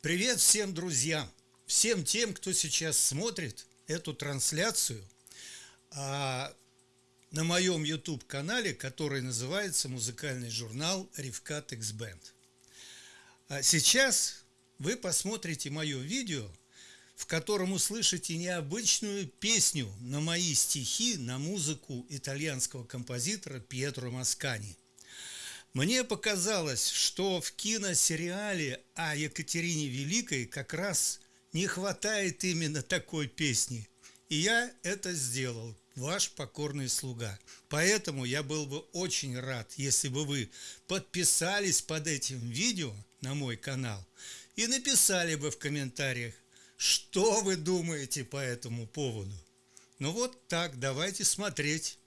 Привет всем друзьям, всем тем, кто сейчас смотрит эту трансляцию а, на моем YouTube-канале, который называется музыкальный журнал Ревкат X Band. А сейчас вы посмотрите мое видео, в котором услышите необычную песню на мои стихи на музыку итальянского композитора Пьетро Маскани – мне показалось, что в киносериале о Екатерине Великой как раз не хватает именно такой песни. И я это сделал, ваш покорный слуга. Поэтому я был бы очень рад, если бы вы подписались под этим видео на мой канал и написали бы в комментариях, что вы думаете по этому поводу. Ну вот так, давайте смотреть.